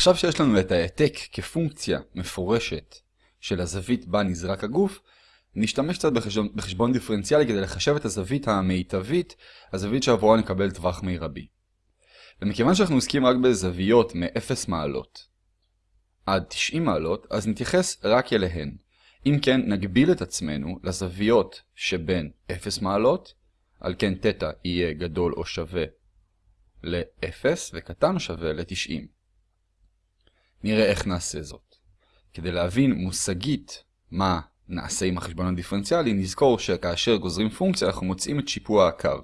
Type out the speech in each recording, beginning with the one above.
עכשיו שיש לנו את העתק כפונקציה מפורשת של הזווית בה נזרק הגוף, נשתמש קצת בחשבון, בחשבון דיפרנציאלי כדי לחשב את הזווית המיטבית, הזווית שעבורה נקבל טווח מרבי. ומכיוון שאנחנו עוסקים רק בזוויות מ-0 מעלות עד 90 מעלות, אז נתייחס רק אליהן. אם כן, נגביל את עצמנו לזוויות שבין 0 מעלות, על כן תטא יהיה גדול או שווה ל-0 וקטן או שווה ל-90. נראה איך נעשה זאת. כדי להבין מושגית מה נעשה עם החשבון הדיפרנציאלי, נזכור שכאשר גוזרים פונקציה אנחנו מוצאים את שיפוע הקו.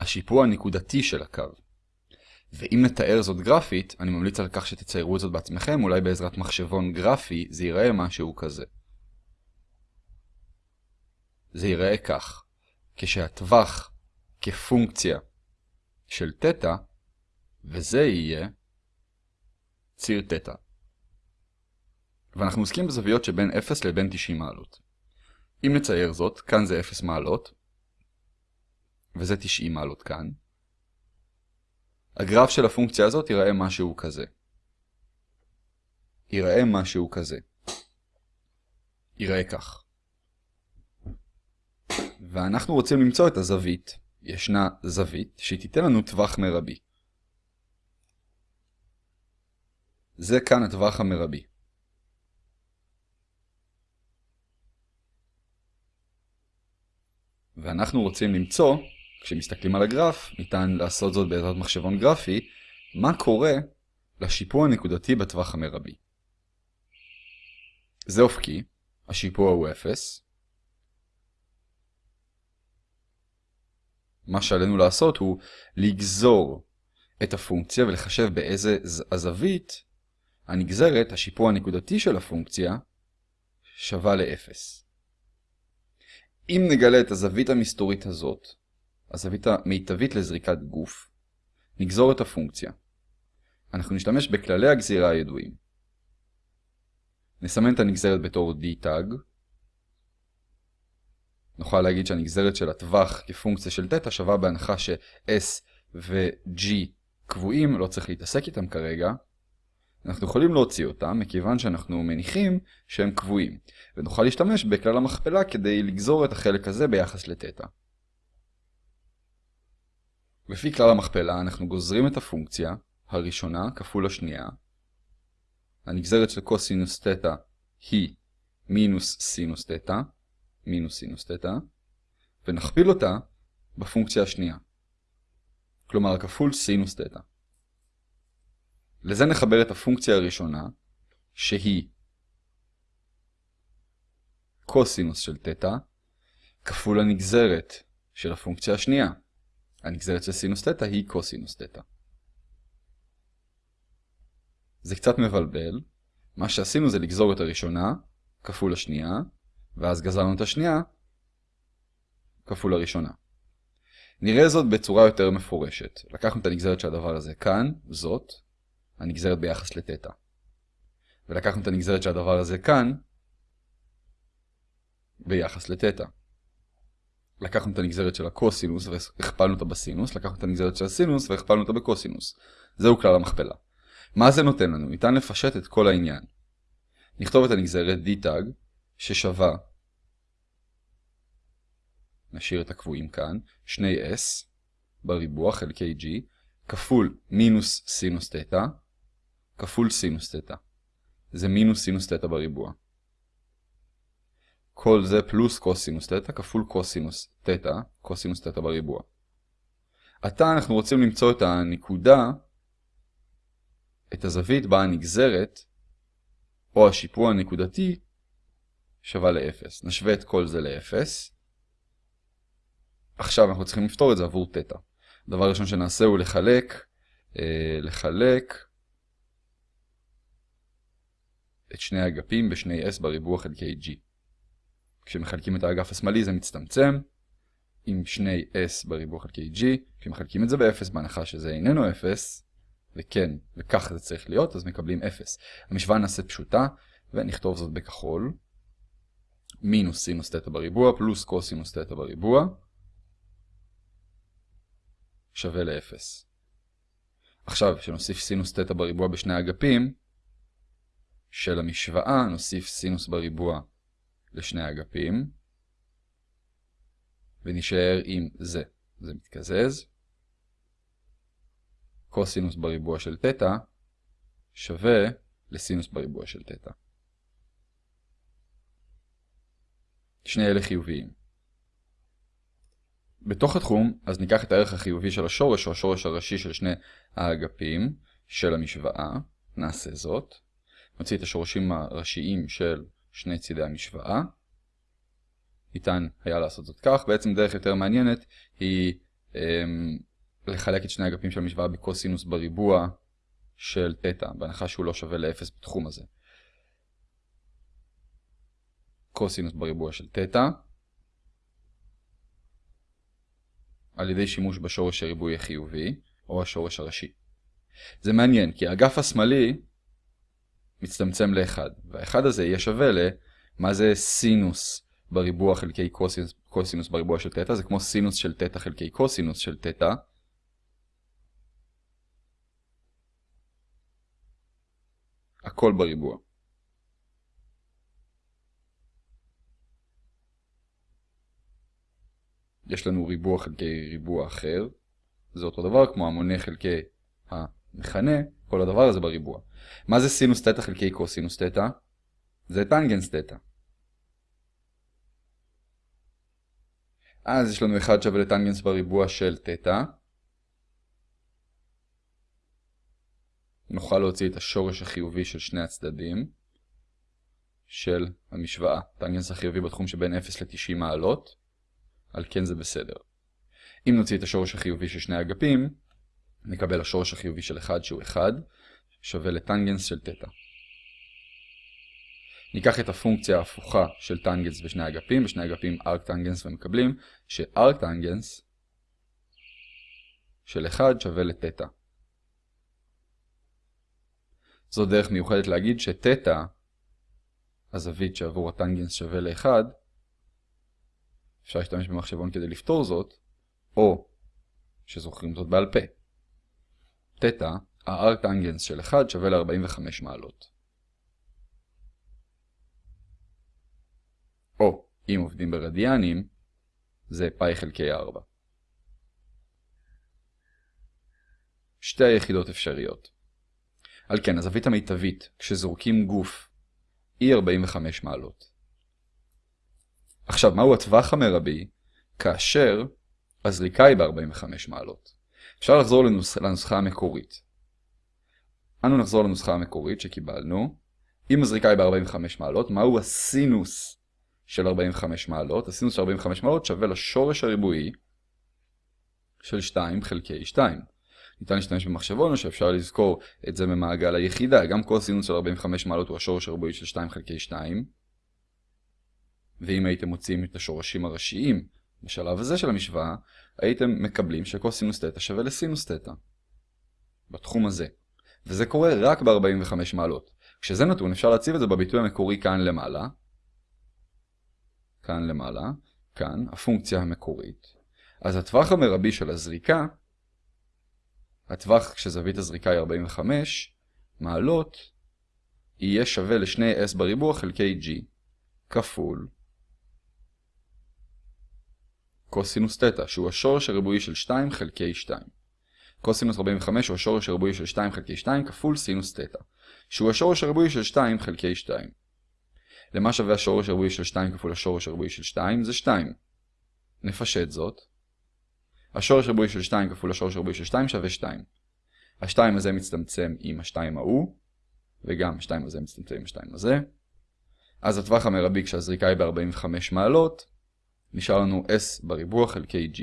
השיפוע הנקודתי של הקו. ואם נתאר זאת גרפית, אני ממליץ על כך שתציירו את זאת בעצמכם, אולי בעזרת מחשבון גרפי זה ייראה משהו כזה. זה ייראה כך, כשהטווח כפונקציה של תטא, וזה יהיה ציר תטא. ואנחנו עוסקים בזוויות שבין 0 לבין 90 מעלות. אם נצייר זאת, כאן זה 0 מעלות, וזה 90 מעלות כאן. הגרף של הפונקציה הזאת ייראה משהו כזה. ייראה משהו כזה. ייראה כך. ואנחנו רוצים למצוא את הזווית. ישנה זווית שהיא תיתן לנו טווח מרבי. זה כאן הטווח המרבי. ואנחנו רוצים למצוא, כשמסתכלים על הגרף, ניתן לעשות זאת בעזרת מחשבון גרפי, מה קורה לשיפוע הנקודתי בטווח המרבי. זה אופקי, השיפוע הוא 0. מה שעלינו לעשות הוא לגזור את הפונקציה ולחשב באיזה הזווית הנגזרת, השיפוע הנקודתי של הפונקציה, שווה ל-0. אם נגלה את הזווית המסתורית הזאת, הזווית המיטבית לזריקת גוף, נגזור את הפונקציה. אנחנו נשתמש בכללי הגזירה הידועים. נסמן את הנגזרת בתור d tag. נוכל להגיד שהנגזרת של הטווח כפונקציה של תטא שווה בהנחה ש-s ו-g קבועים, לא צריך להתעסק איתם כרגע. אנחנו יכולים להוציא אותם מכיוון שאנחנו מניחים שהם קבועים, ונוכל להשתמש בכלל המכפלה כדי לגזור את החלק הזה ביחס לתטא. לפי כלל המכפלה אנחנו גוזרים את הפונקציה הראשונה כפול השנייה. הנגזרת של קוסינוס תטא היא מינוס סינוס תטא, מינוס סינוס תטא, ונכפיל אותה בפונקציה השנייה. כלומר כפול סינוס תטא. לזה נחבר את הפונקציה הראשונה, שהיא קוסינוס של תטא, כפול הנגזרת של הפונקציה השנייה. הנגזרת של סינוס תטא היא קוסינוס תטא. זה קצת מבלבל. מה שעשינו זה לגזור את הראשונה כפול השנייה, ואז גזרנו את השנייה כפול הראשונה. נראה זאת בצורה יותר מפורשת. לקחנו את הנגזרת של הדבר הזה כאן, זאת, הנגזרת ביחס לתטא. ולקחנו את הנגזרת של הדבר הזה כאן, ביחס לתטא. לקחנו את הנגזרת של הקוסינוס והכפלנו אותה בסינוס, לקחנו את הנגזרת של הסינוס והכפלנו אותה בקוסינוס. זהו כלל המכפלה. מה זה נותן לנו? ניתן לפשט את כל העניין. נכתוב את הנגזרת d tag ששווה, נשאיר את הקבועים כאן, 2s בריבוע חלקי g כפול מינוס סינוס תטא כפול סינוס תטא. זה מינוס סינוס תטא בריבוע. כל זה פלוס קוסינוס תטא כפול קוסינוס תטא, קוסינוס תטא בריבוע. עתה אנחנו רוצים למצוא את הנקודה, את הזווית בה הנגזרת, או השיפוע הנקודתי, שווה ל-0. נשווה את כל זה ל-0. עכשיו אנחנו צריכים לפתור את זה עבור תטא. הדבר הראשון שנעשה הוא לחלק, אה, לחלק את שני האגפים בשני s בריבוע חלקי g. כשמחלקים את האגף השמאלי זה מצטמצם עם שני s בריבוע חלקי g. כשמחלקים את זה ב-0 בהנחה שזה איננו 0, וכן, וכך זה צריך להיות, אז מקבלים 0. המשוואה נעשית פשוטה, ונכתוב זאת בכחול. מינוס סינוס תטא בריבוע פלוס קוסינוס תטא בריבוע שווה ל-0. עכשיו, כשנוסיף סינוס תטא בריבוע בשני האגפים של המשוואה, נוסיף סינוס בריבוע לשני האגפים, ונשאר עם זה. זה מתקזז. קוסינוס בריבוע של תטא שווה לסינוס בריבוע של תטא. שני אלה חיוביים. בתוך התחום, אז ניקח את הערך החיובי של השורש, או השורש הראשי של שני האגפים של המשוואה, נעשה זאת. נוציא את השורשים הראשיים של שני צידי המשוואה. ניתן היה לעשות זאת כך. בעצם דרך יותר מעניינת היא אמ, לחלק את שני האגפים של המשוואה בקוסינוס בריבוע של תטא, בהנחה שהוא לא שווה ל-0 בתחום הזה. קוסינוס בריבוע של תטא, על ידי שימוש בשורש הריבוי החיובי, או השורש הראשי. זה מעניין, כי האגף השמאלי מצטמצם ל-1, וה-1 הזה יהיה שווה ל... מה זה סינוס בריבוע חלקי קוסינוס, קוסינוס בריבוע של תטא? זה כמו סינוס של תטא חלקי קוסינוס של תטא. הכל בריבוע. יש לנו ריבוע חלקי ריבוע אחר, זה אותו דבר כמו המונה חלקי המכנה, כל הדבר הזה בריבוע. מה זה סינוס תטא חלקי קוסינוס תטא? זה טנגנס תטא. אז יש לנו 1 שווה לטנגנס בריבוע של תטא. נוכל להוציא את השורש החיובי של שני הצדדים של המשוואה. טנגנס החיובי בתחום שבין 0 ל-90 מעלות. על כן זה בסדר. אם נוציא את השורש החיובי של שני אגפים, נקבל השורש החיובי של 1 שהוא 1, שווה לטנגנס של תטא. ניקח את הפונקציה ההפוכה של טנגנס בשני אגפים, בשני אגפים ארק טנגנס ומקבלים שארק טנגנס של 1 שווה לתטא. זו דרך מיוחדת להגיד שתטא, הזווית שעבור הטנגנס שווה ל-1, אפשר להשתמש במחשבון כדי לפתור זאת, או שזוכרים זאת בעל פה. תטא, טנגנס של 1 שווה ל-45 מעלות. או, אם עובדים ברדיאנים, זה פאי חלקי 4. שתי היחידות אפשריות. על כן, הזווית המיטבית, כשזורקים גוף, היא 45 מעלות. עכשיו, מהו הטווח המרבי כאשר הזריקה היא ב-45 מעלות? אפשר לחזור לנוס... לנוסחה המקורית. אנו נחזור לנוסחה המקורית שקיבלנו. אם הזריקה היא ב-45 מעלות, מהו הסינוס של 45 מעלות? הסינוס של 45 מעלות שווה לשורש הריבועי של 2 חלקי 2. ניתן להשתמש במחשבון או שאפשר לזכור את זה ממעגל היחידה. גם כל סינוס של 45 מעלות הוא השורש הריבועי של 2 חלקי 2. ואם הייתם מוצאים את השורשים הראשיים בשלב הזה של המשוואה, הייתם מקבלים שקוסינוס תטא שווה לסינוס תטא. בתחום הזה. וזה קורה רק ב-45 מעלות. כשזה נתון אפשר להציב את זה בביטוי המקורי כאן למעלה. כאן למעלה. כאן, הפונקציה המקורית. אז הטווח המרבי של הזריקה, הטווח כשזווית הזריקה היא 45 מעלות, יהיה שווה לשני s בריבוע חלקי g כפול קוסינוס תטא, שהוא השורש הריבועי של 2 חלקי 2. קוסינוס 45 הוא השורש הריבועי של 2 חלקי 2 כפול סינוס תטא, שהוא השורש הריבועי של 2 חלקי 2. למה שווה השורש הריבועי של 2 כפול השורש הריבועי של 2? זה 2. נפשט זאת. השורש הריבועי של 2 כפול השורש הריבועי של 2 שווה 2. ה-2 הזה מצטמצם עם ה-2 ההוא, וגם ה-2 הזה מצטמצם עם ה-2 הזה. אז הטווח המרבי כשהזריקה היא ב-45 מעלות, נשאר לנו s בריבוע חלקי g.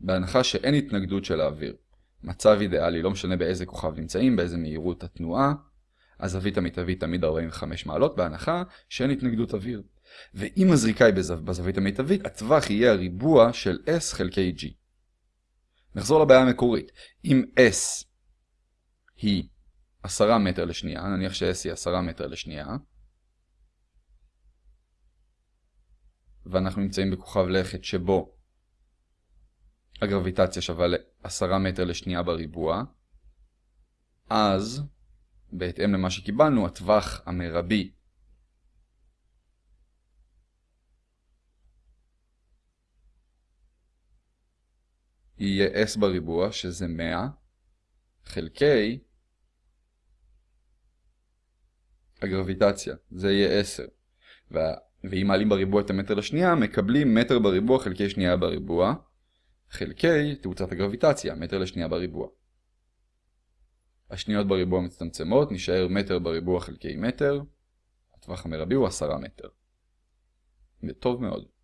בהנחה שאין התנגדות של האוויר, מצב אידיאלי, לא משנה באיזה כוכב נמצאים, באיזה מהירות התנועה, הזווית המיטבית תמיד 45 מעלות, בהנחה שאין התנגדות אוויר. ואם הזריקה היא בזו... בזווית המיטבית, הטווח יהיה הריבוע של s חלקי g. נחזור לבעיה המקורית. אם s היא 10 מטר לשנייה, נניח ש-s היא 10 מטר לשנייה, ואנחנו נמצאים בכוכב לכת שבו הגרביטציה שווה ל-10 מטר לשנייה בריבוע, אז, בהתאם למה שקיבלנו, הטווח המרבי יהיה s בריבוע, שזה 100, חלקי הגרביטציה, זה יהיה 10. ואם מעלים בריבוע את המטר לשנייה, מקבלים מטר בריבוע חלקי שנייה בריבוע, חלקי תאוצת הגרביטציה, מטר לשנייה בריבוע. השניות בריבוע מצטמצמות, נשאר מטר בריבוע חלקי מטר, הטווח המרבי הוא 10 מטר. טוב מאוד.